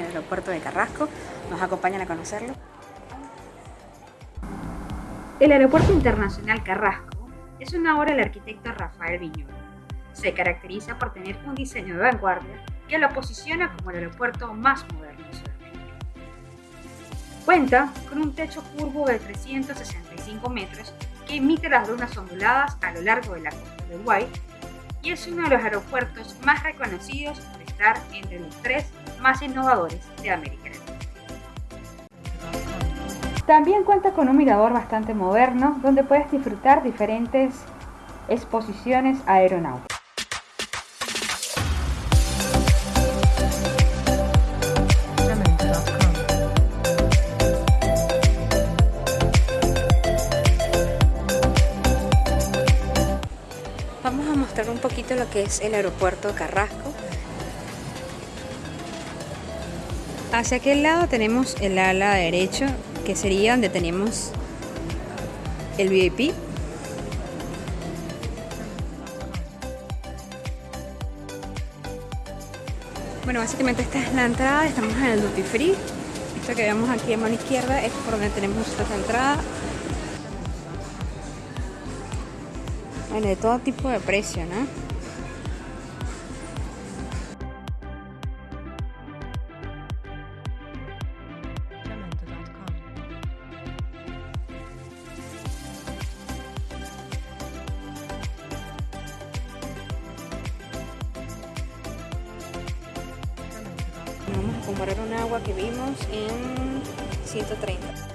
aeropuerto de Carrasco. ¿Nos acompañan a conocerlo? El Aeropuerto Internacional Carrasco es una obra del arquitecto Rafael Viñolo. Se caracteriza por tener un diseño de vanguardia que lo posiciona como el aeropuerto más moderno de Sudamérica. Cuenta con un techo curvo de 365 metros que emite las lunas onduladas a lo largo de la costa de Uruguay y es uno de los aeropuertos más reconocidos por estar entre los tres más innovadores de América Latina. También cuenta con un mirador bastante moderno donde puedes disfrutar diferentes exposiciones aeronáuticas. Mostrar un poquito lo que es el aeropuerto Carrasco. Hacia aquel lado tenemos el ala derecho que sería donde tenemos el VIP. Bueno, básicamente esta es la entrada, estamos en el Duty Free. Esto que vemos aquí a mano izquierda es por donde tenemos nuestra entrada. Bueno, de todo tipo de precio, ¿no? Vamos a comparar un agua que vimos en 130.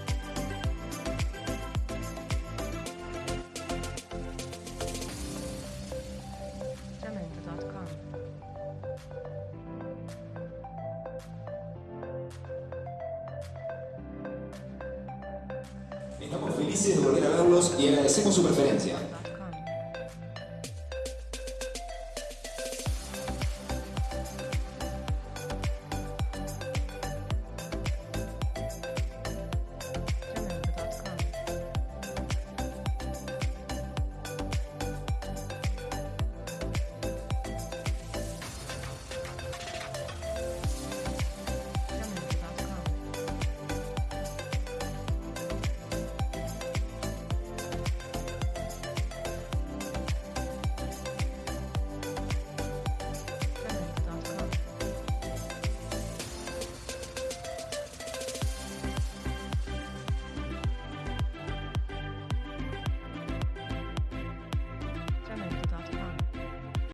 Estamos felices de volver a verlos y agradecemos su preferencia.